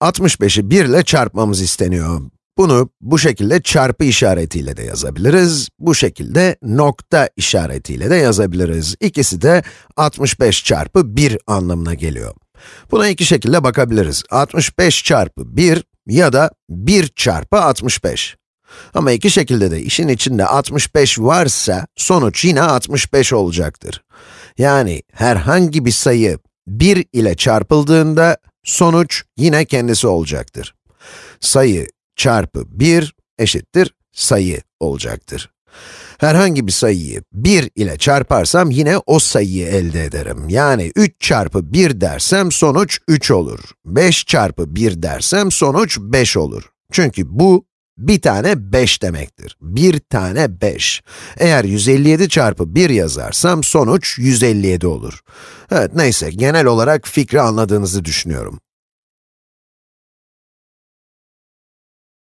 65'i 1 ile çarpmamız isteniyor. Bunu bu şekilde çarpı işaretiyle de yazabiliriz, bu şekilde nokta işaretiyle de yazabiliriz. İkisi de 65 çarpı 1 anlamına geliyor. Buna iki şekilde bakabiliriz. 65 çarpı 1 ya da 1 çarpı 65. Ama iki şekilde de işin içinde 65 varsa, sonuç yine 65 olacaktır. Yani herhangi bir sayı 1 ile çarpıldığında, sonuç yine kendisi olacaktır. Sayı çarpı 1 eşittir sayı olacaktır. Herhangi bir sayıyı 1 ile çarparsam yine o sayıyı elde ederim. Yani 3 çarpı 1 dersem sonuç 3 olur. 5 çarpı 1 dersem sonuç 5 olur. Çünkü bu bir tane 5 demektir. Bir tane 5. Eğer 157 çarpı 1 yazarsam sonuç 157 olur. Evet neyse genel olarak fikri anladığınızı düşünüyorum.